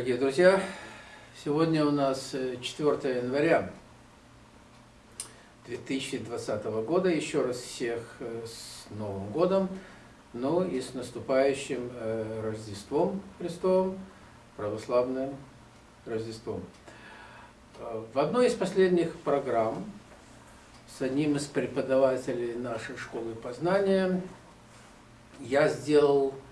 Дорогие друзья, сегодня у нас 4 января 2020 года. Еще раз всех с Новым годом, ну и с наступающим Рождеством Христовым, православным Рождеством. В одной из последних программ с одним из преподавателей нашей школы познания я сделал Э,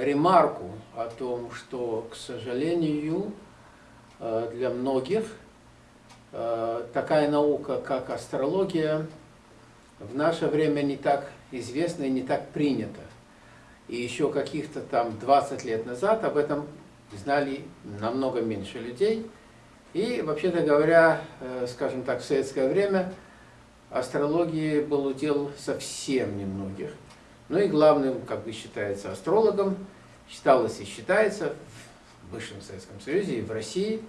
ремарку о том, что, к сожалению, э, для многих э, такая наука, как астрология, в наше время не так известна и не так принята. И еще каких-то там 20 лет назад об этом знали намного меньше людей. И, вообще-то говоря, скажем так, в советское время астрологии был удел совсем немногих. Ну и главным, как бы считается, астрологом, считалось и считается в Высшем Советском Союзе и в России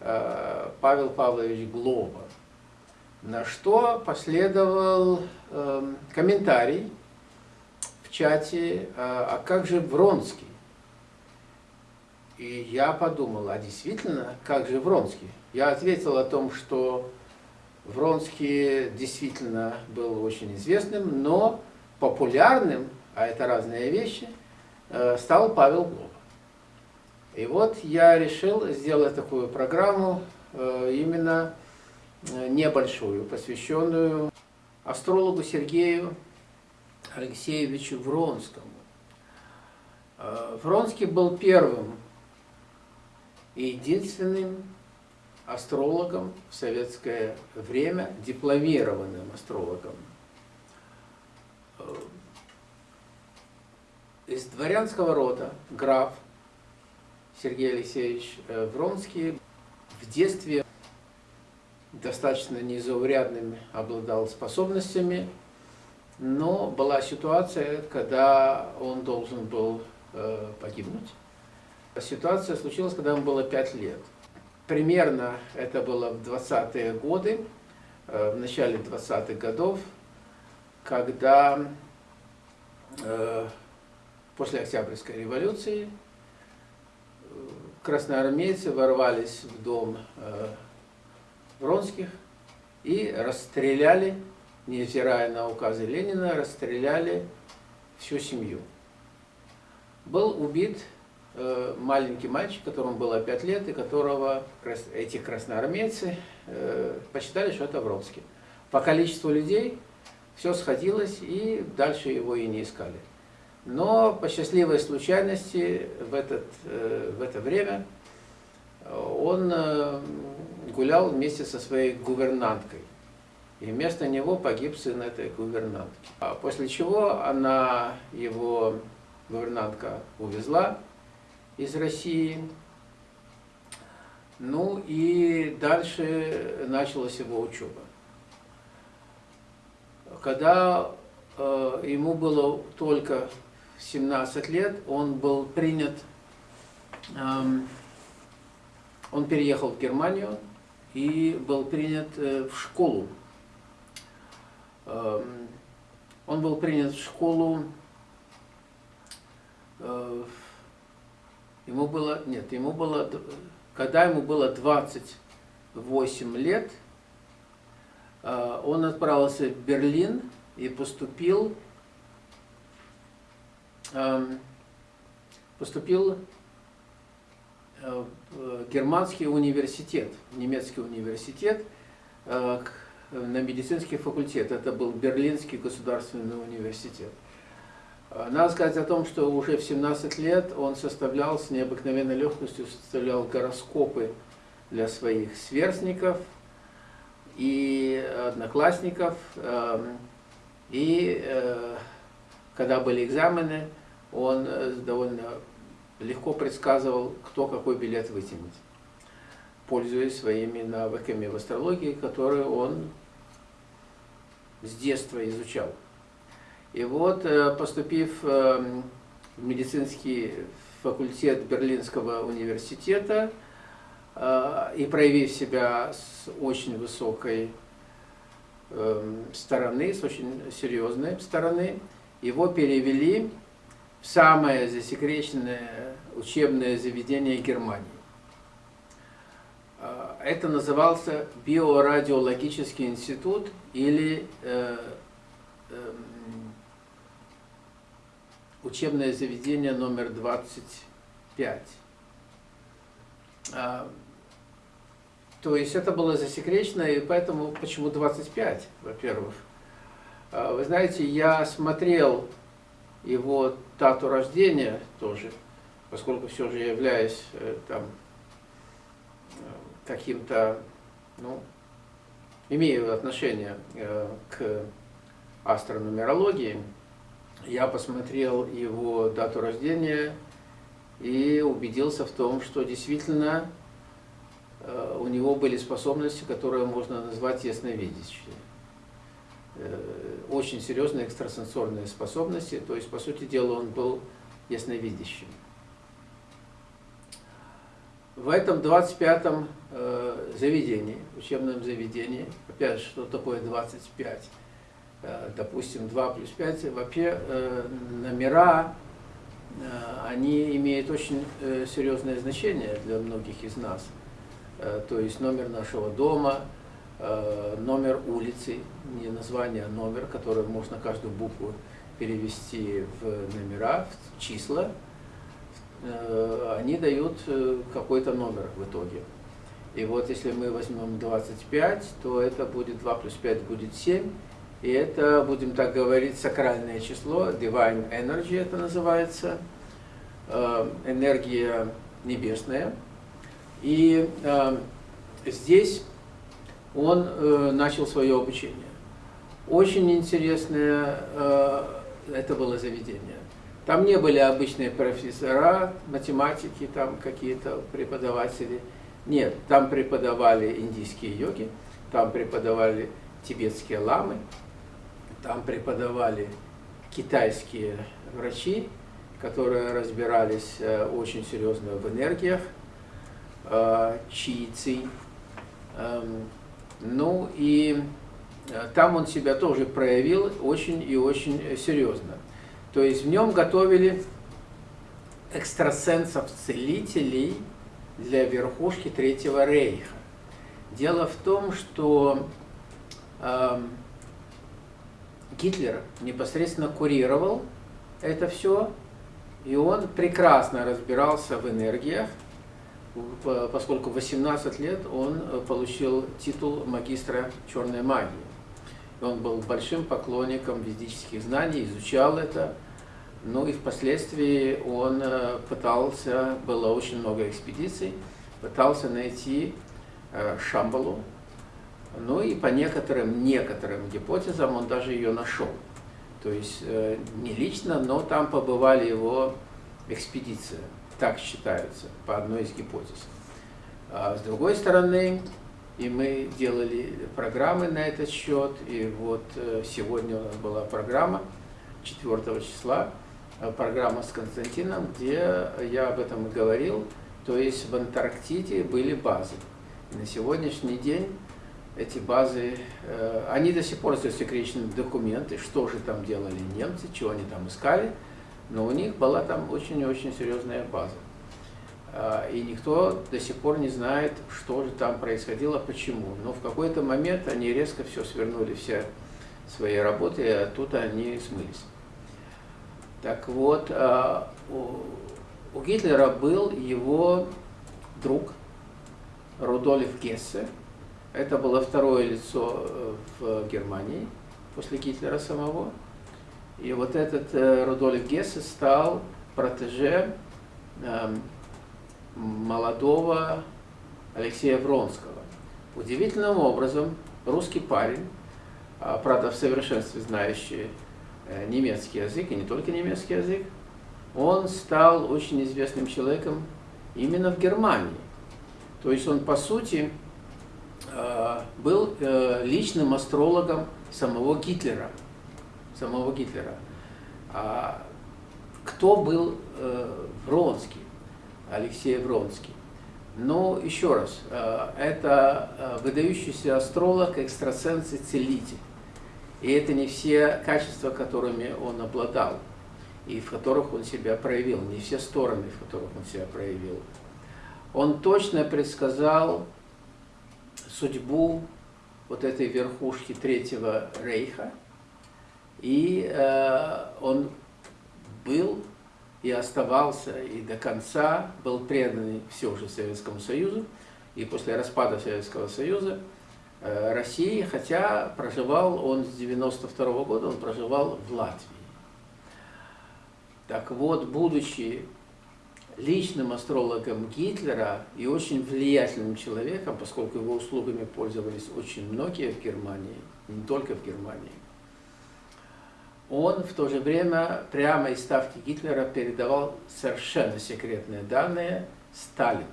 э, Павел Павлович Глоба. На что последовал эм, комментарий в чате, а, а как же Вронский? И я подумал, а действительно, как же Вронский? Я ответил о том, что Вронский действительно был очень известным, но популярным, а это разные вещи, э, стал Павел Глоба. И вот я решил сделать такую программу, э, именно э, небольшую, посвященную астрологу Сергею Алексеевичу Вронскому. Вронский был первым и единственным астрологом в советское время, дипломированным астрологом. Э, из дворянского рода граф Сергей Алексеевич э, Вронский в детстве достаточно незаурядными обладал способностями, но была ситуация, когда он должен был э, погибнуть. Ситуация случилась, когда ему было 5 лет. Примерно это было в 20-е годы, в начале 20-х годов, когда э, после Октябрьской революции э, красноармейцы ворвались в дом э, Вронских и расстреляли, невзирая на указы Ленина, расстреляли всю семью. Был убит маленький мальчик, которому было 5 лет, и которого эти красноармейцы посчитали, что это Вронский. По количеству людей все сходилось, и дальше его и не искали. Но по счастливой случайности в, этот, э, в это время он э, гулял вместе со своей гувернанткой. И вместо него погиб сын этой гувернантки. А после чего она, его гувернантка, увезла из России. Ну и дальше началась его учеба когда э, ему было только 17 лет, он был принят, э, он переехал в Германию и был принят э, в школу. Э, он был принят в школу, э, ему было, нет, ему было, когда ему было 28 лет, он отправился в Берлин и поступил, эм, поступил э, в германский университет, немецкий университет, э, на медицинский факультет. Это был Берлинский государственный университет. Надо сказать о том, что уже в 17 лет он составлял с необыкновенной легкостью составлял гороскопы для своих сверстников – и одноклассников. Эм, и э, когда были экзамены, он э, довольно легко предсказывал, кто какой билет вытянет, пользуясь своими навыками в астрологии, которые он с детства изучал. И вот, э, поступив эм, в медицинский факультет Берлинского университета, и проявив себя с очень высокой эм, стороны, с очень серьезной стороны, его перевели самое засекреченное учебное заведение Германии. А, это назывался Биорадиологический институт или э, э, учебное заведение номер 25. То есть это было засекречено, и поэтому почему 25, во-первых. А, вы знаете, я смотрел его дату рождения тоже, поскольку все же являюсь э, там каким-то, ну, имею отношение э, к астронумерологии, я посмотрел его дату рождения и убедился в том, что действительно э, у него были способности, которые можно назвать ясновидящие. Э, очень серьезные экстрасенсорные способности, то есть, по сути дела, он был ясновидящим. В этом 25-м э, заведении, учебном заведении, опять же, что такое 25? Э, допустим, 2 плюс 5, вообще э, номера, э, они имеют очень э, серьезное значение для многих из нас. Э, то есть номер нашего дома, э, номер улицы, не название, а номер, который можно каждую букву перевести в номера, в числа, Э, они дают какой-то номер в итоге. И вот если мы возьмем 25, то это будет 2 плюс 5 будет 7. И это, будем так говорить, сакральное число, Divine Energy это называется, энергия небесная. И здесь он начал свое обучение. Очень интересное это было заведение. Там не были обычные профессора, математики, там какие-то преподаватели. Нет, там преподавали индийские йоги, там преподавали тибетские ламы, там преподавали китайские врачи, которые разбирались э, очень серьезно в энергиях, чийцы. Эм, ну и там он себя тоже проявил очень и очень серьезно. То есть в нем готовили экстрасенсов-целителей для верхушки Третьего Рейха. Дело в том, что э, Гитлер непосредственно курировал это все, и он прекрасно разбирался в энергиях, поскольку в 18 лет он получил титул магистра черной магии. Он был большим поклонником ведических знаний, изучал это, ну и впоследствии он э, пытался, было очень много экспедиций, пытался найти э, Шамбалу. Ну и по некоторым, некоторым гипотезам он даже ее нашел. То есть э, не лично, но там побывали его экспедиции, так считается, по одной из гипотез. А с другой стороны, и мы делали программы на этот счет, и вот сегодня у нас была программа 4 числа, Э, программа с Константином, где я об этом и говорил, то есть в Антарктиде были базы. И на сегодняшний день эти базы, э, они до сих пор засекречены документы, что же там делали немцы, чего они там искали, но у них была там очень-очень серьезная база. А, и никто до сих пор не знает, что же там происходило, почему. Но в какой-то момент они резко все свернули, все свои работы, и оттуда они смылись. Так вот, э, у Гитлера был его друг Рудольф Гессе. Это было второе лицо э, в Германии после Гитлера самого. И вот этот э, Рудольф Гессе стал протеже эм, молодого Алексея Вронского. Удивительным образом русский парень, а, правда в совершенстве знающий Э, немецкий язык, и не только немецкий язык, он стал очень известным человеком именно в Германии. То есть он, по сути, э, был э, личным астрологом самого Гитлера. Самого Гитлера. А кто был Вронский, Алексей Вронский? Ну, еще раз, это выдающийся астролог, экстрасенс и целитель. И это не все качества, которыми он обладал. и в которых он себя проявил, не все стороны, в которых он себя проявил. Он точно предсказал судьбу вот этой верхушки Третьего Рейха, и э, он был и оставался, и до конца был предан все же Советскому Союзу, и после распада Советского Союза э, России, хотя проживал он с 92 -го года, он проживал в Латвии. Так вот, будучи личным астрологом Гитлера и очень влиятельным человеком, поскольку его услугами пользовались очень многие в Германии, не только в Германии, он в то же время прямо из ставки Гитлера передавал совершенно секретные данные Сталину.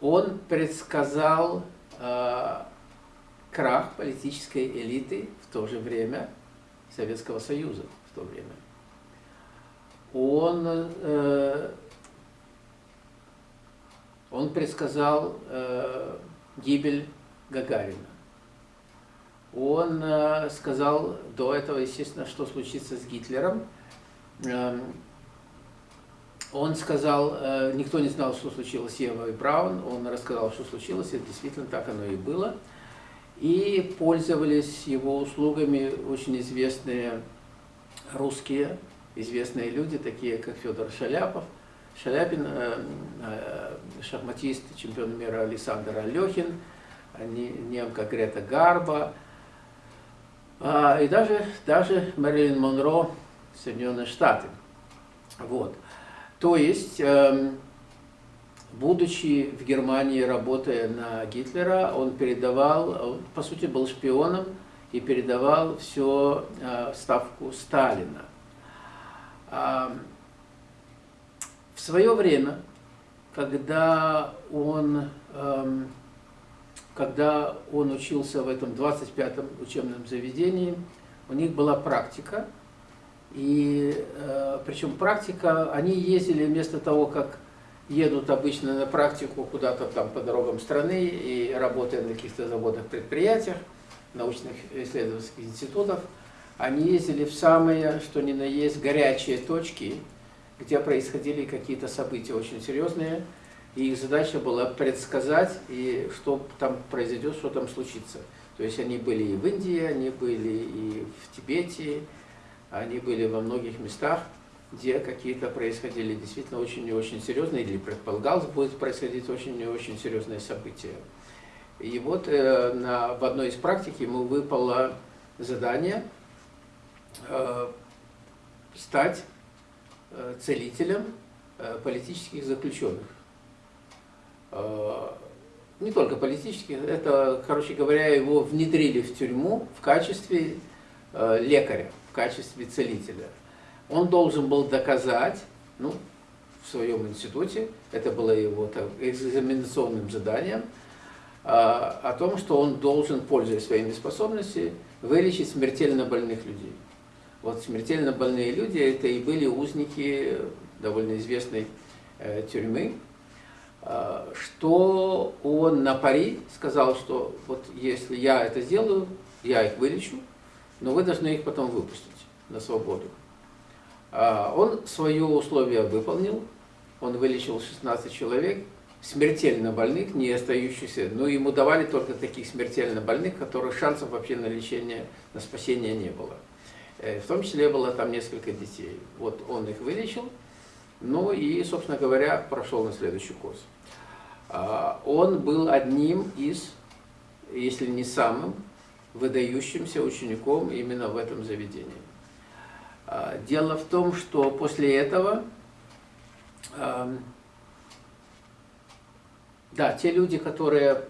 Он предсказал э, крах политической элиты в то же время Советского Союза в то время. Он, э, он предсказал э, гибель Гагарина. Он э, сказал до этого, естественно, что случится с Гитлером. Э, он сказал, э, никто не знал, что случилось с Евой Браун, он рассказал, что случилось, и действительно так оно и было. И пользовались его услугами очень известные русские, известные люди, такие как Федор Шаляпов, Шаляпин, э, шахматист, чемпион мира Александр Алехин, немка Грета Гарба, и даже, даже Мэрилин Монро, Соединенные Штаты. Вот. То есть, эм, будучи в Германии, работая на Гитлера, он передавал, он, по сути, был шпионом и передавал все э, ставку Сталина. В свое время, когда он, эм, когда он учился в этом 25-м учебном заведении, у них была практика, и э, причем практика, они ездили вместо того, как едут обычно на практику куда-то там по дорогам страны и работая на каких-то заводах, предприятиях, научных исследовательских институтах, они ездили в самые, что ни на есть, горячие точки, где происходили какие-то события очень серьезные, и их задача была предсказать, и что там произойдет, что там случится. То есть они были и в Индии, они были и в Тибете, они были во многих местах, где какие-то происходили действительно очень и очень серьезные, или предполагалось будет происходить очень и очень серьезные события. И вот э, на, в одной из практик ему выпало задание э, стать э, целителем э, политических заключенных. Э, не только политических, это, короче говоря, его внедрили в тюрьму в качестве э, лекаря качестве целителя. Он должен был доказать, ну, в своем институте, это было его так, экзаменационным заданием, а, о том, что он должен, пользуясь своими способностями, вылечить смертельно больных людей. Вот смертельно больные люди, это и были узники довольно известной э, тюрьмы, э, что он на пари сказал, что вот если я это сделаю, я их вылечу, но вы должны их потом выпустить на свободу. А, он свое условие выполнил, он вылечил 16 человек, смертельно больных, не остающихся, но ему давали только таких смертельно больных, которых шансов вообще на лечение, на спасение не было. Э, в том числе было там несколько детей. Вот он их вылечил, ну и, собственно говоря, прошел на следующий курс. А, он был одним из, если не самым, выдающимся учеником именно в этом заведении. А, дело в том, что после этого, да, те люди, которые,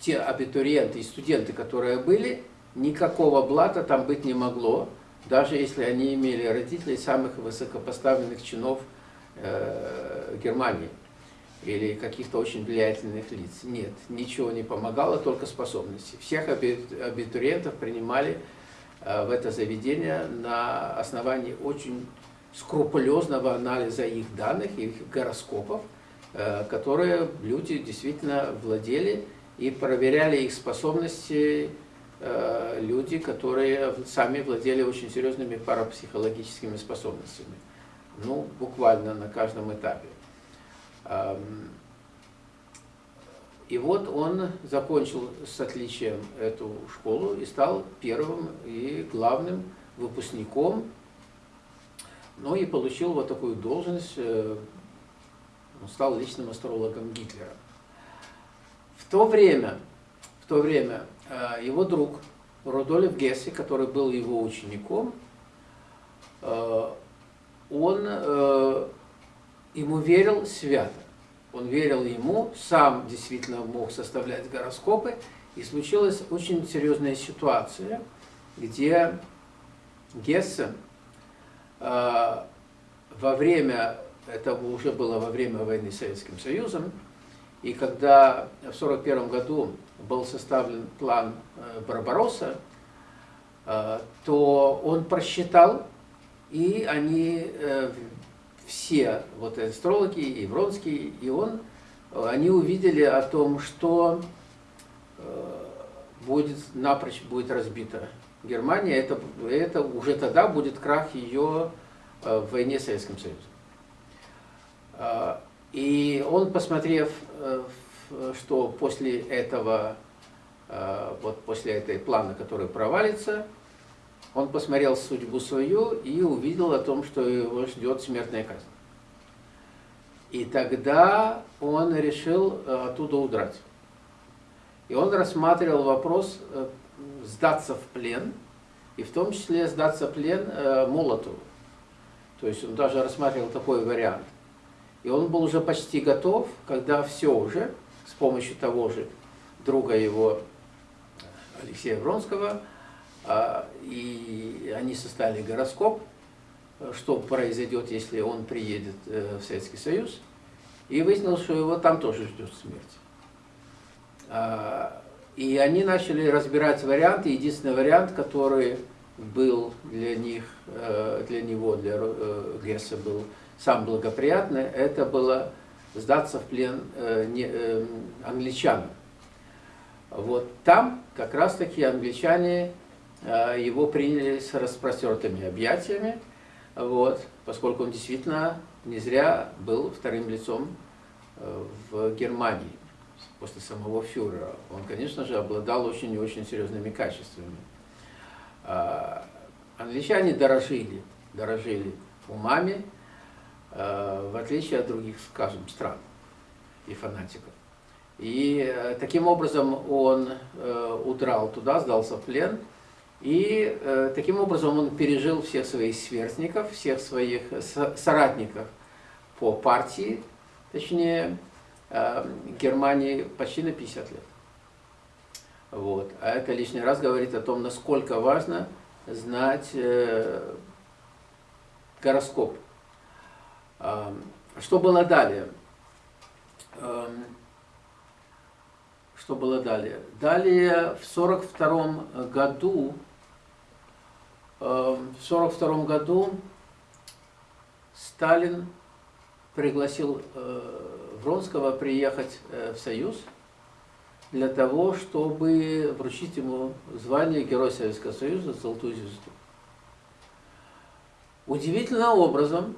те абитуриенты и студенты, которые были, никакого блата там быть не могло, даже если они имели родителей самых высокопоставленных чинов э, Германии или каких-то очень влиятельных лиц. Нет, ничего не помогало, только способности. Всех абитуриентов принимали э, в это заведение на основании очень скрупулезного анализа их данных, их гороскопов, э, которые люди действительно владели и проверяли их способности э, люди, которые сами владели очень серьезными парапсихологическими способностями. Ну, буквально на каждом этапе. И вот он закончил с отличием эту школу и стал первым и главным выпускником, ну и получил вот такую должность, э, он стал личным астрологом Гитлера. В то время, в то время э, его друг Рудольф Гесси, который был его учеником, э, он ему верил свято. Он верил ему, сам действительно мог составлять гороскопы, и случилась очень серьезная ситуация, где Гессе во время это уже было во время войны с Советским Союзом. И когда в 1941 году был составлен план э, Барбаросса, э, то он просчитал, и они э, все, вот астрологи, и Вронский, и он, они увидели о том, что будет напрочь будет разбита Германия, это, это уже тогда будет крах ее в войне с Советским Союзом. И он, посмотрев, э, что после этого, э, вот после этой плана, который провалится, он посмотрел судьбу свою и увидел о том, что его ждет смертная казнь. И тогда он решил э, оттуда удрать. И он рассматривал вопрос сдаться в плен, и в том числе сдаться в плен Молотову. То есть он даже рассматривал такой вариант – и он был уже почти готов, когда все уже, с помощью того же друга его, Алексея Вронского, и они составили гороскоп, что произойдет, если он приедет э, в Советский Союз, и выяснилось, что его там тоже ждет смерть. А, и они начали разбирать варианты. Единственный вариант, который был для них, э, для него, для э, Гесса был сам благоприятный, это было сдаться в плен англичанам. Вот там как раз-таки англичане его приняли с распростертыми объятиями, вот, поскольку он действительно не зря был вторым лицом э, в Германии после самого фюрера. Он, конечно же, обладал очень и очень серьезными качествами. Э, англичане дорожили, дорожили умами, Э, в отличие от других, скажем, стран и фанатиков. И э, таким образом он э, удрал туда, сдался в плен, и таким образом он пережил всех своих сверстников, всех своих соратников по партии, точнее, Германии почти на 50 лет. Вот. А это лишний раз говорит о том, насколько важно знать гороскоп что было далее? Что было далее? Далее в 42 году, в 42 году Сталин пригласил э, Вронского приехать э, в Союз для того, чтобы вручить ему звание Героя Советского Союза «Золотую звезду». Удивительным образом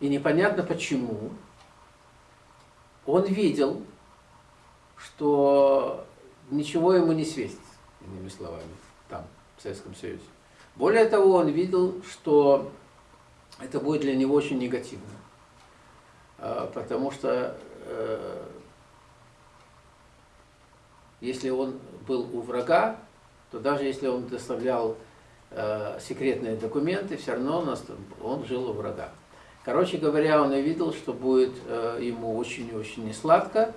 и непонятно почему, он видел, что ничего ему не светит, иными словами, там, в Советском Союзе. Более того, он видел, что это будет для него очень негативно, а, потому что э, если он был у врага, то даже если он доставлял э, секретные документы, все равно он жил у врага. Короче говоря, он увидел, что будет э, ему очень и очень несладко,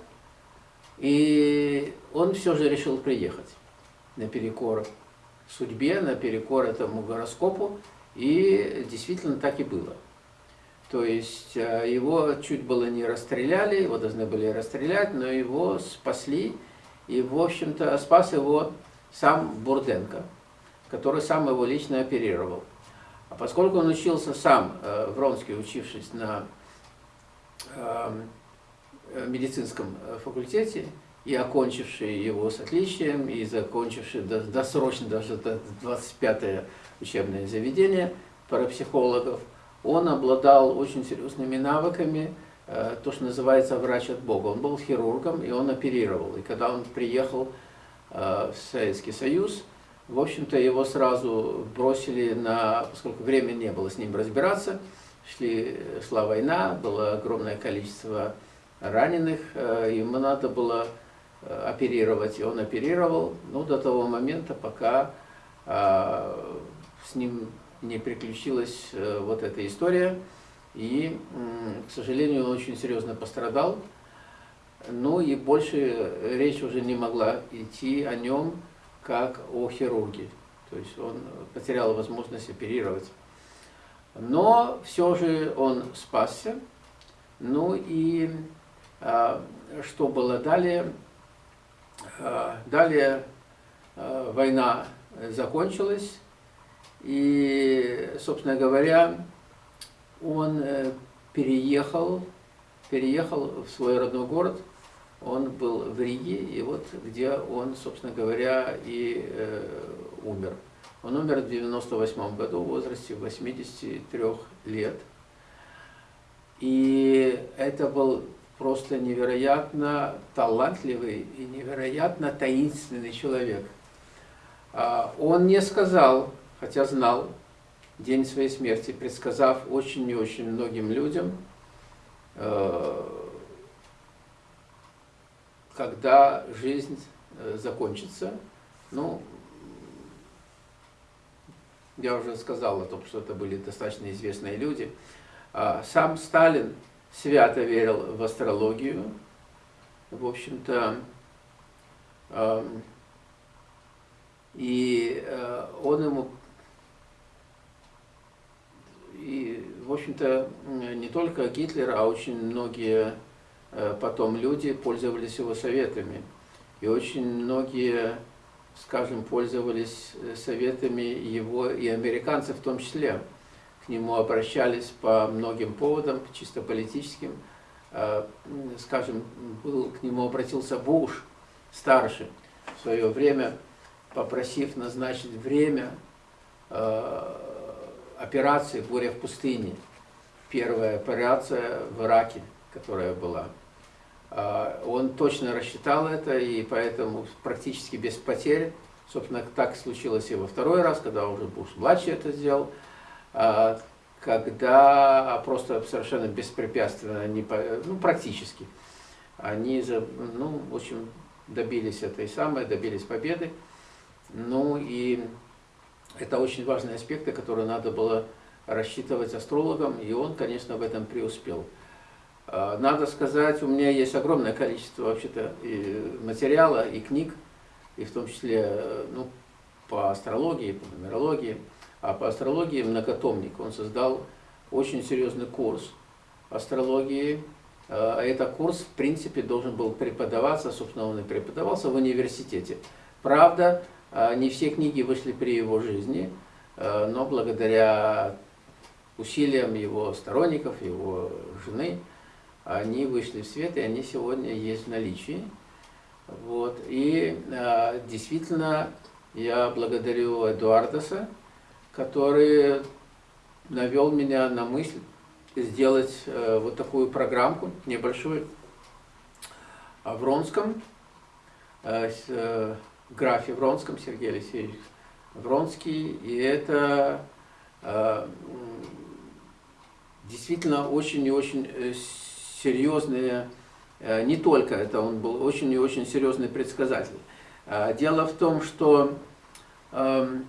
и он все же решил приехать наперекор судьбе, наперекор этому гороскопу, и действительно так и было. То есть э, его чуть было не расстреляли, его должны были расстрелять, но его спасли, и, в общем-то, спас его сам Бурденко, который сам его лично оперировал. А поскольку он учился сам, э, Вронский, учившись на эм, э, медицинском факультете, и окончивший его с отличием, и закончивший досрочно даже 25-е учебное заведение парапсихологов, он обладал очень серьезными навыками, э, то, что называется врач от Бога. Он был хирургом, и он оперировал. И когда он приехал э, в Советский Союз, в общем-то, его сразу бросили на, поскольку времени не было с ним разбираться, шли, шла война, было огромное количество раненых, э, ему надо было оперировать, и он оперировал, ну, до того момента, пока э, с ним не приключилась вот эта история, и, к сожалению, он очень серьезно пострадал, ну и больше речь уже не могла идти о нем, как о хирурге. То есть он потерял возможность оперировать. Но все же он спасся. Ну и а, что было далее? А, далее а, война закончилась. И, собственно говоря, он э, переехал, переехал в свой родной город, он был в Риге, и вот где он, собственно говоря, и э, умер. Он умер в 98 году в возрасте 83 лет. И это был просто невероятно талантливый и невероятно таинственный человек. А, он не сказал, хотя знал, день своей смерти, предсказав очень и очень многим людям, э, когда жизнь э, закончится. Ну, я уже сказал о том, что это были достаточно известные люди. А, сам Сталин свято верил в астрологию. В общем-то, и э, он ему, и, в общем-то, не только Гитлер, а очень многие Э, потом люди пользовались его советами. И очень многие, скажем, пользовались э, советами его и американцев в том числе. Нему обращались по многим поводам, чисто политическим. Э, скажем, был, к нему обратился Буш, старший, в свое время, попросив назначить время операции «Буря в пустыне». Первая операция в Ираке, которая была. А, он точно рассчитал это, и поэтому практически без потерь, собственно, так случилось и во второй раз, когда уже Буш-младший это сделал, когда просто совершенно беспрепятственно, не, ну, практически, они, ну, в общем, добились этой самой, добились победы. Ну и это очень важные аспекты, которые надо было рассчитывать астрологам, и он, конечно, в этом преуспел. А, надо сказать, у меня есть огромное количество вообще-то материала и книг, и в том числе ну, по астрологии, по нумерологии. А по астрологии многотомник. Он создал очень серьезный курс астрологии. А этот курс, в принципе, должен был преподаваться, собственно, он и преподавался в университете. Правда, а, не все книги вышли при его жизни, но благодаря усилиям его сторонников, его жены, они вышли в свет, и они сегодня есть в наличии. Вот. И действительно, я благодарю Эдуардаса, который навел меня на мысль сделать э, вот такую программку небольшую о Вронском, э, э, графе Вронском, Сергей Алексеевич Вронский. И это действительно очень и очень серьезные, не только это, он был очень и очень серьезный предсказатель. А, дело в том, что эм,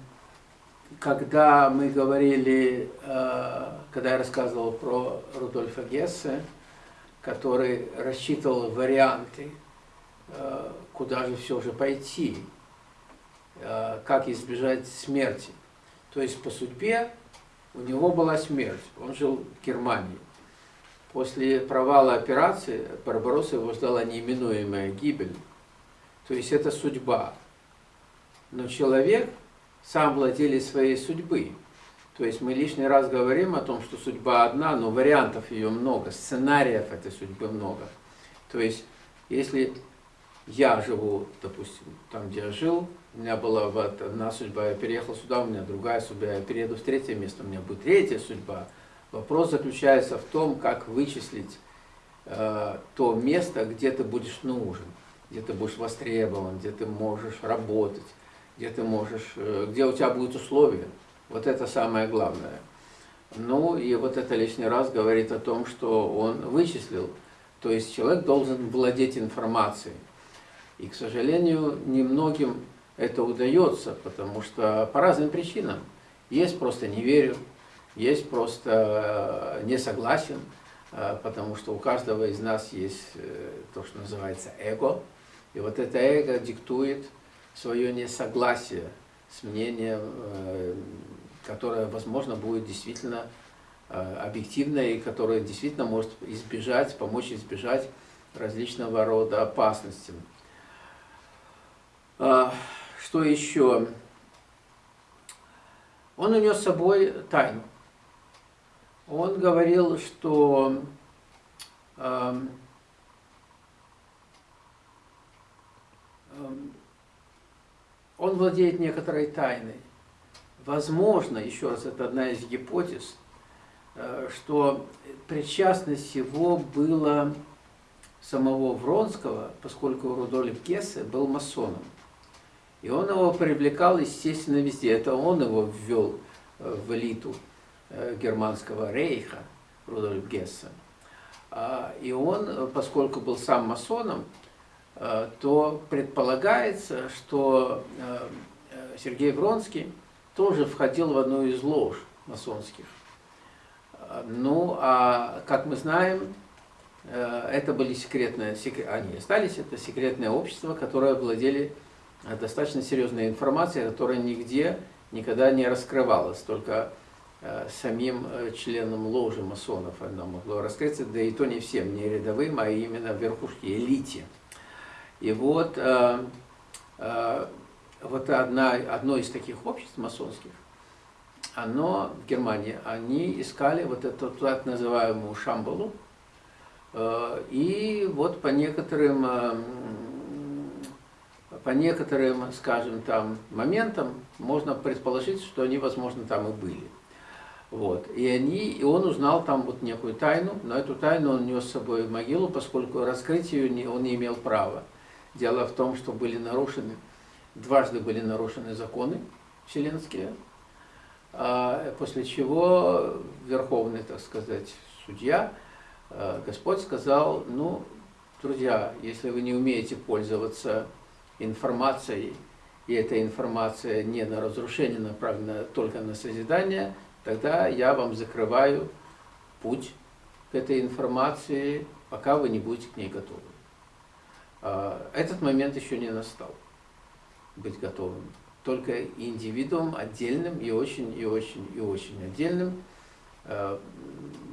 когда мы говорили, э, когда я рассказывал про Рудольфа Гессе, который рассчитывал варианты, э, куда же все же пойти, как избежать смерти. То есть по судьбе у него была смерть, он жил в Германии. После провала операции Барбаросса его ждала неименуемая гибель. То есть это судьба. Но человек сам владелец своей судьбы. То есть мы лишний раз говорим о том, что судьба одна, но вариантов ее много, сценариев этой судьбы много. То есть если я живу, допустим, там, где я жил, у меня была вот одна судьба, я переехал сюда, у меня другая судьба, я перееду в третье место, у меня будет третья судьба. Вопрос заключается в том, как вычислить э, то место, где ты будешь нужен, где ты будешь востребован, где ты можешь работать, где ты можешь, э, где у тебя будут условия. Вот это самое главное. Ну и вот это лишний раз говорит о том, что он вычислил. То есть человек должен владеть информацией. И, к сожалению, немногим это удается, потому что по разным причинам. Есть просто не верю, есть просто э, не согласен, э, потому что у каждого из нас есть то, что называется эго. И вот это эго диктует свое несогласие с мнением, которое, возможно, будет действительно объективное и которое действительно может избежать, помочь избежать различного рода опасностям. А, что еще? Он унес с собой тайну. Он говорил, что э, э, он владеет некоторой тайной. Возможно, еще раз, это одна из гипотез, э, что причастность его была самого Вронского, поскольку Рудольф Гессе был масоном. И он его привлекал, естественно, везде. Это он его ввел э, в элиту э, германского рейха, Рудольф Гессе. А, и он, поскольку был сам масоном, то предполагается, что Сергей Вронский тоже входил в одну из лож масонских. Ну, а как мы знаем, это были секретные, они остались, это секретное общество, которое владели достаточно серьезная информация, которая нигде никогда не раскрывалась, только э, самим э, членам ложи масонов она могла раскрыться, да и то не всем, не рядовым, а именно верхушке, элите. И вот, э, вот одна, одно из таких обществ масонских, оно в Германии, они искали вот эту так называемую Шамбалу, и вот по некоторым по некоторым, скажем, там моментам можно предположить, что они, возможно, там и были. Вот. И, они, и он узнал там вот некую тайну, но эту тайну он нес с собой в могилу, поскольку раскрыть ее не, он не имел права. Дело в том, что были нарушены, дважды были нарушены законы вселенские, а после чего верховный, так сказать, судья, а, Господь сказал, ну, друзья, если вы не умеете пользоваться информацией, и эта информация не на разрушение направлена, только на созидание, тогда я вам закрываю путь к этой информации, пока вы не будете к ней готовы. А, этот момент еще не настал, быть готовым. Только индивидуум отдельным и очень, и очень, и очень отдельным а,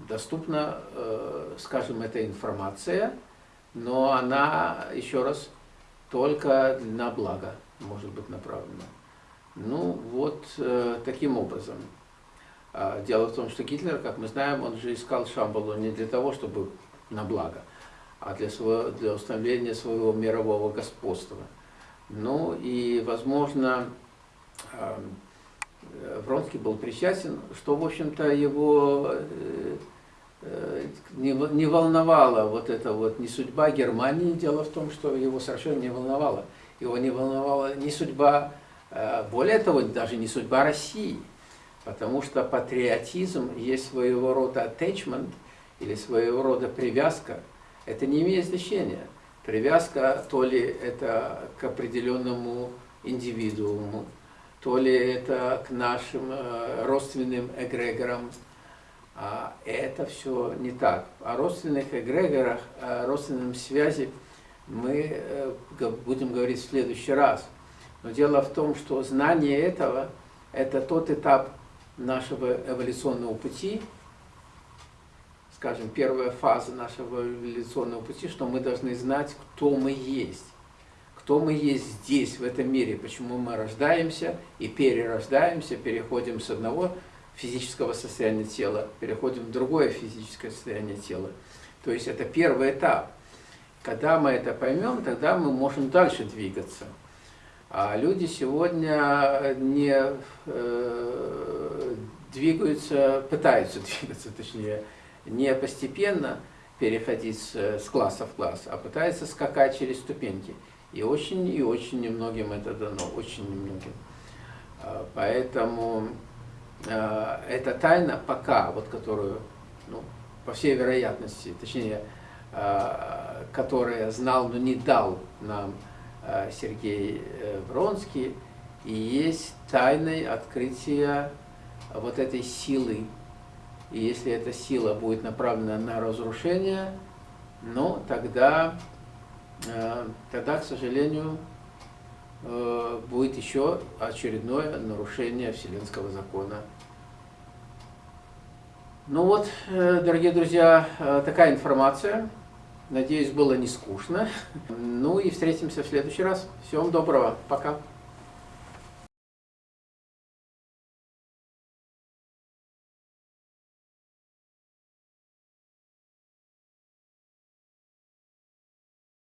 доступна, а, скажем, эта информация, но она, еще раз, только на благо может быть направлено. Ну, вот э, таким образом. А, дело в том, что Гитлер, как мы знаем, он же искал Шамбалу не для того, чтобы на благо, а для, своего, для установления своего мирового господства. Ну и, возможно, э, Вронский был причастен, что, в общем-то, его э, Э, не, волновала вот эта вот не судьба Германии, дело в том, что его совершенно не волновало. Его не волновала не судьба, более того, даже не судьба России, потому что патриотизм есть своего рода attachment или своего рода привязка. Это не имеет значения. Привязка то ли это к определенному индивидууму, то ли это к нашим э, родственным эгрегорам, а это все не так. О родственных эгрегорах, о родственном связи мы э, будем говорить в следующий раз. Но дело в том, что знание этого – это тот этап нашего эволюционного пути, скажем, первая фаза нашего эволюционного пути, что мы должны знать, кто мы есть. Кто мы есть здесь, в этом мире, почему мы рождаемся и перерождаемся, переходим с одного физического состояния тела, переходим в другое физическое состояние тела. То есть это первый этап. Когда мы это поймем, тогда мы можем дальше двигаться. А люди сегодня не э, двигаются, пытаются двигаться, точнее, не постепенно переходить с, с класса в класс, а пытаются скакать через ступеньки. И очень и очень немногим это дано, очень немногим. А, поэтому а, эта тайна пока, вот которую, ну, по всей вероятности, точнее, а, которая знал, но не дал нам Сергей э, Вронский, и есть тайной открытия вот этой силы. И если эта сила будет направлена на разрушение, ну, тогда Э, тогда, к сожалению, э, будет еще очередное нарушение Вселенского закона. Ну вот, э, дорогие друзья, такая информация. Надеюсь, было не скучно. Ну и встретимся в следующий раз. Всего вам доброго. Пока.